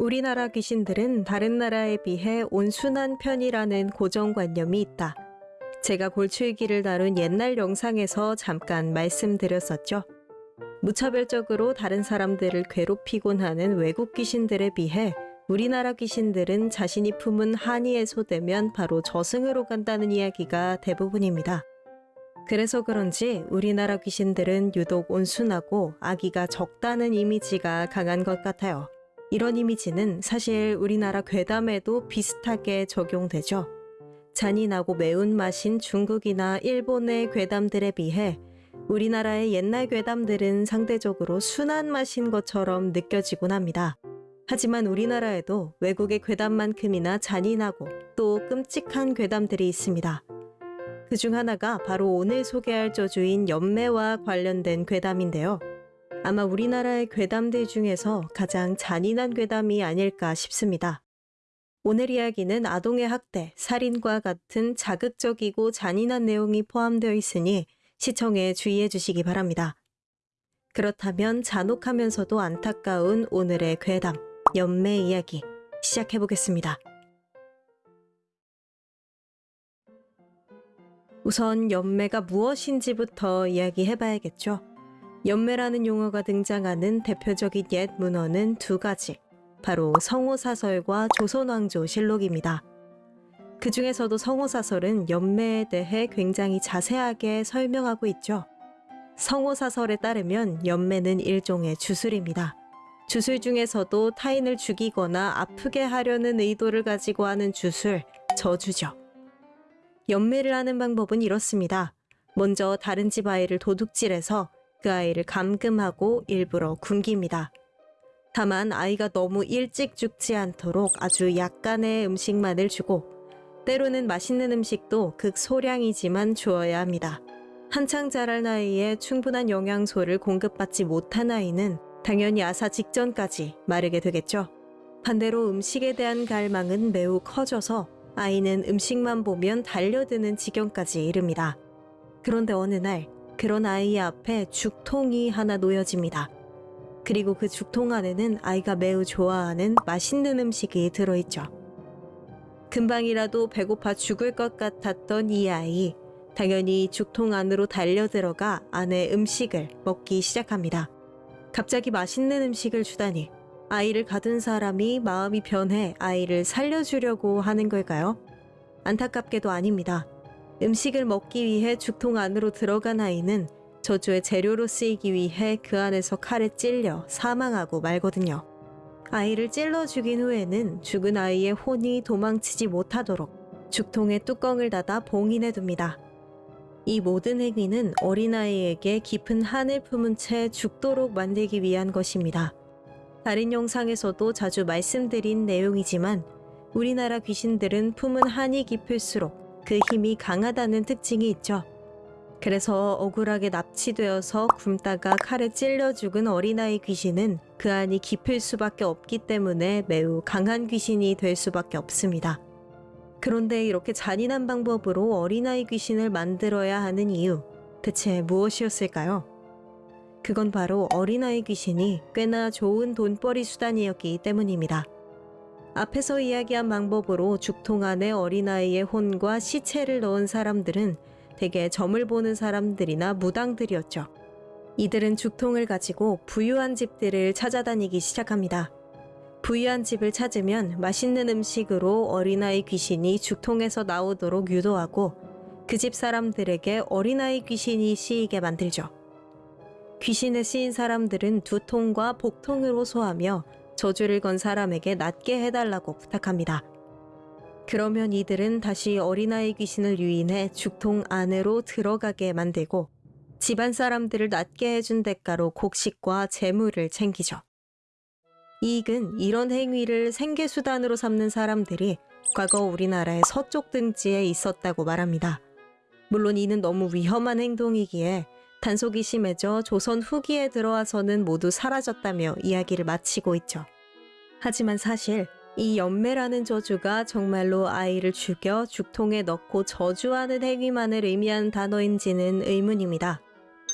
우리나라 귀신들은 다른 나라에 비해 온순한 편이라는 고정관념이 있다. 제가 골출기를 다룬 옛날 영상에서 잠깐 말씀드렸었죠. 무차별적으로 다른 사람들을 괴롭히곤 하는 외국 귀신들에 비해 우리나라 귀신들은 자신이 품은 한이 해소되면 바로 저승으로 간다는 이야기가 대부분입니다. 그래서 그런지 우리나라 귀신들은 유독 온순하고 아기가 적다는 이미지가 강한 것 같아요. 이런 이미지는 사실 우리나라 괴담에도 비슷하게 적용되죠. 잔인하고 매운맛인 중국이나 일본의 괴담들에 비해 우리나라의 옛날 괴담들은 상대적으로 순한 맛인 것처럼 느껴지곤 합니다. 하지만 우리나라에도 외국의 괴담만큼이나 잔인하고 또 끔찍한 괴담들이 있습니다. 그 중 하나가 바로 오늘 소개할 저주인 연매와 관련된 괴담인데요. 아마 우리나라의 괴담들 중에서 가장 잔인한 괴담이 아닐까 싶습니다. 오늘 이야기는 아동의 학대, 살인과 같은 자극적이고 잔인한 내용이 포함되어 있으니 시청에 주의해 주시기 바랍니다. 그렇다면 잔혹하면서도 안타까운 오늘의 괴담, 연매 이야기 시작해 보겠습니다. 우선 연매가 무엇인지부터 이야기해 봐야겠죠. 연매라는 용어가 등장하는 대표적인 옛 문헌은 두 가지. 바로 성호사설과 조선왕조실록입니다. 그 중에서도 성호사설은 연매에 대해 굉장히 자세하게 설명하고 있죠. 성호사설에 따르면 연매는 일종의 주술입니다. 주술 중에서도 타인을 죽이거나 아프게 하려는 의도를 가지고 하는 주술, 저주죠. 연매를 하는 방법은 이렇습니다. 먼저 다른 집 아이를 도둑질해서 그 아이를 감금하고 일부러 굶깁니다. 다만 아이가 너무 일찍 죽지 않도록 아주 약간의 음식만을 주고 때로는 맛있는 음식도 극소량이지만 주어야 합니다. 한창 자랄 나이에 충분한 영양소를 공급받지 못한 아이는 당연히 아사 직전까지 마르게 되겠죠. 반대로 음식에 대한 갈망은 매우 커져서 아이는 음식만 보면 달려드는 지경까지 이릅니다. 그런데 어느 날 그런 아이 앞에 죽통이 하나 놓여집니다. 그리고 그 죽통 안에는 아이가 매우 좋아하는 맛있는 음식이 들어있죠. 금방이라도 배고파 죽을 것 같았던 이 아이, 당연히 죽통 안으로 달려들어가 안에 음식을 먹기 시작합니다. 갑자기 맛있는 음식을 주다니 아이를 가둔 사람이 마음이 변해 아이를 살려주려고 하는 걸까요? 안타깝게도 아닙니다. 음식을 먹기 위해 죽통 안으로 들어간 아이는 저주의 재료로 쓰이기 위해 그 안에서 칼에 찔려 사망하고 말거든요. 아이를 찔러 죽인 후에는 죽은 아이의 혼이 도망치지 못하도록 죽통의 뚜껑을 닫아 봉인해 둡니다. 이 모든 행위는 어린아이에게 깊은 한을 품은 채 죽도록 만들기 위한 것입니다. 다른 영상에서도 자주 말씀드린 내용이지만 우리나라 귀신들은 품은 한이 깊을수록 그 힘이 강하다는 특징이 있죠. 그래서 억울하게 납치되어서 굶다가 칼에 찔려 죽은 어린아이 귀신은 그 안이 깊을 수밖에 없기 때문에 매우 강한 귀신이 될 수밖에 없습니다. 그런데 이렇게 잔인한 방법으로 어린아이 귀신을 만들어야 하는 이유, 대체 무엇이었을까요? 그건 바로 어린아이 귀신이 꽤나 좋은 돈벌이 수단이었기 때문입니다. 앞에서 이야기한 방법으로 죽통 안에 어린아이의 혼과 시체를 넣은 사람들은 대개 점을 보는 사람들이나 무당들이었죠. 이들은 죽통을 가지고 부유한 집들을 찾아다니기 시작합니다. 부유한 집을 찾으면 맛있는 음식으로 어린아이 귀신이 죽통에서 나오도록 유도하고 그 집 사람들에게 어린아이 귀신이 씌이게 만들죠. 귀신에 씌인 사람들은 두통과 복통으로 소하며 저주를 건 사람에게 낫게 해달라고 부탁합니다. 그러면 이들은 다시 어린아이 귀신을 유인해 죽통 안으로 들어가게 만들고 집안 사람들을 낫게 해준 대가로 곡식과 재물을 챙기죠. 이익은 이런 행위를 생계수단으로 삼는 사람들이 과거 우리나라의 서쪽 등지에 있었다고 말합니다. 물론 이는 너무 위험한 행동이기에 단속이 심해져 조선 후기에 들어와서는 모두 사라졌다며 이야기를 마치고 있죠. 하지만 사실 이 연매라는 저주가 정말로 아이를 죽여 죽통에 넣고 저주하는 행위만을 의미하는 단어인지는 의문입니다.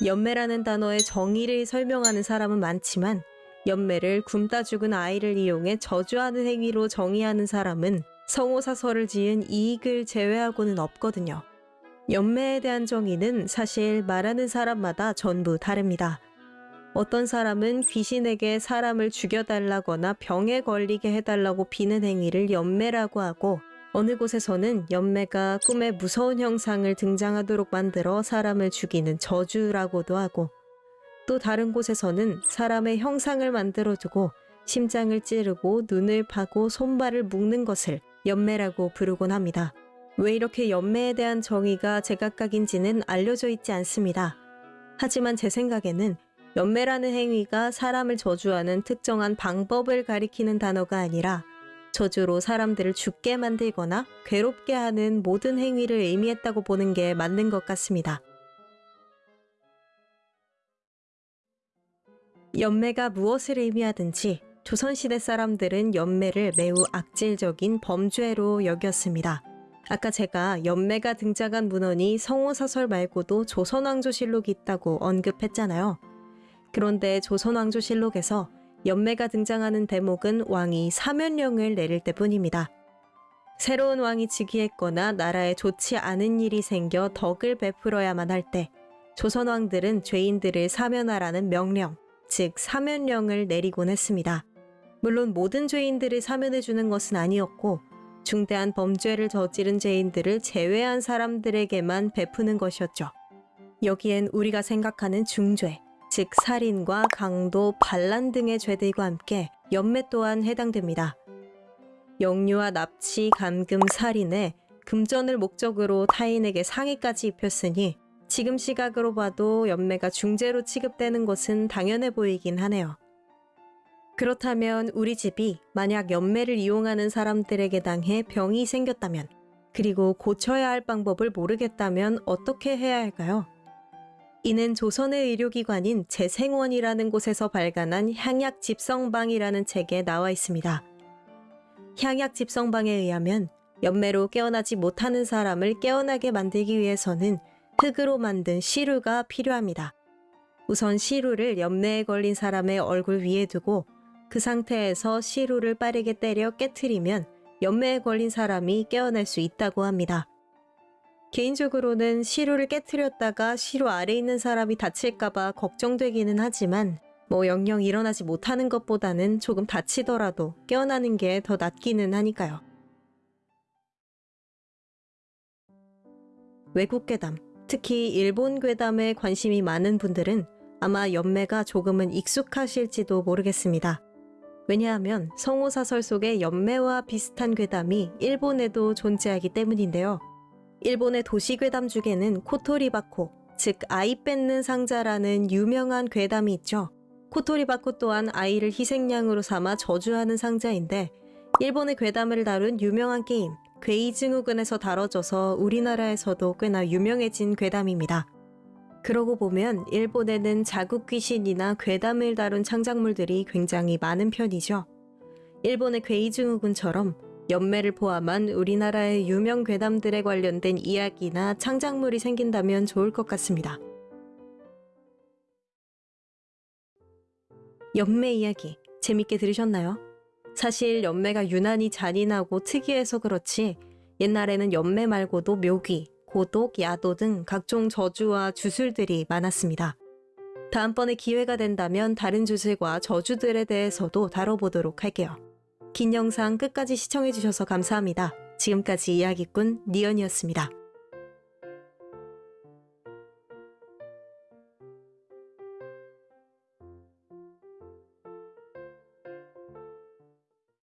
연매라는 단어의 정의를 설명하는 사람은 많지만 연매를 굶다 죽은 아이를 이용해 저주하는 행위로 정의하는 사람은 성호사설을 지은 이익을 제외하고는 없거든요. 연매에 대한 정의는 사실 말하는 사람마다 전부 다릅니다. 어떤 사람은 귀신에게 사람을 죽여달라거나 병에 걸리게 해달라고 비는 행위를 연매라고 하고 어느 곳에서는 연매가 꿈에 무서운 형상을 등장하도록 만들어 사람을 죽이는 저주라고도 하고 또 다른 곳에서는 사람의 형상을 만들어 두고 심장을 찌르고 눈을 파고 손발을 묶는 것을 연매라고 부르곤 합니다. 왜 이렇게 연매에 대한 정의가 제각각인지는 알려져 있지 않습니다. 하지만 제 생각에는 연매라는 행위가 사람을 저주하는 특정한 방법을 가리키는 단어가 아니라 저주로 사람들을 죽게 만들거나 괴롭게 하는 모든 행위를 의미했다고 보는 게 맞는 것 같습니다. 연매가 무엇을 의미하든지 조선시대 사람들은 연매를 매우 악질적인 범죄로 여겼습니다. 아까 제가 연매가 등장한 문헌이 성호사설 말고도 조선왕조실록이 있다고 언급했잖아요. 그런데 조선왕조실록에서 연매가 등장하는 대목은 왕이 사면령을 내릴 때뿐입니다. 새로운 왕이 즉위했거나 나라에 좋지 않은 일이 생겨 덕을 베풀어야만 할 때 조선왕들은 죄인들을 사면하라는 명령, 즉 사면령을 내리곤 했습니다. 물론 모든 죄인들을 사면해 주는 것은 아니었고 중대한 범죄를 저지른 죄인들을 제외한 사람들에게만 베푸는 것이었죠. 여기엔 우리가 생각하는 중죄, 즉 살인과 강도, 반란 등의 죄들과 함께 연매 또한 해당됩니다. 영유아 납치, 감금, 살인에 금전을 목적으로 타인에게 상해까지 입혔으니 지금 시각으로 봐도 연매가 중죄로 취급되는 것은 당연해 보이긴 하네요. 그렇다면 우리 집이 만약 연매를 이용하는 사람들에게 당해 병이 생겼다면 그리고 고쳐야 할 방법을 모르겠다면 어떻게 해야 할까요? 이는 조선의 의료기관인 재생원이라는 곳에서 발간한 향약 집성방이라는 책에 나와 있습니다. 향약 집성방에 의하면 연매로 깨어나지 못하는 사람을 깨어나게 만들기 위해서는 흙으로 만든 시루가 필요합니다. 우선 시루를 연매에 걸린 사람의 얼굴 위에 두고 그 상태에서 시루를 빠르게 때려 깨트리면 연매에 걸린 사람이 깨어날 수 있다고 합니다. 개인적으로는 시루를 깨트렸다가 시루 아래 있는 사람이 다칠까봐 걱정되기는 하지만 뭐 영영 일어나지 못하는 것보다는 조금 다치더라도 깨어나는 게 더 낫기는 하니까요. 외국 괴담, 특히 일본 괴담에 관심이 많은 분들은 아마 연매가 조금은 익숙하실지도 모르겠습니다. 왜냐하면 성호사설 속의 연매와 비슷한 괴담이 일본에도 존재하기 때문인데요. 일본의 도시 괴담 중에는 코토리바코, 즉 아이 뺏는 상자라는 유명한 괴담이 있죠. 코토리바코 또한 아이를 희생양으로 삼아 저주하는 상자인데 일본의 괴담을 다룬 유명한 게임 괴이증후군에서 다뤄져서 우리나라에서도 꽤나 유명해진 괴담입니다. 그러고 보면 일본에는 자국 귀신이나 괴담을 다룬 창작물들이 굉장히 많은 편이죠. 일본의 괴이증후군처럼 연매를 포함한 우리나라의 유명 괴담들에 관련된 이야기나 창작물이 생긴다면 좋을 것 같습니다. 연매 이야기 재밌게 들으셨나요? 사실 연매가 유난히 잔인하고 특이해서 그렇지 옛날에는 연매 말고도 묘기, 고독, 야도 등 각종 저주와 주술들이 많았습니다. 다음번에 기회가 된다면 다른 주술과 저주들에 대해서도 다뤄보도록 할게요. 긴 영상 끝까지 시청해주셔서 감사합니다. 지금까지 이야기꾼 니언이었습니다.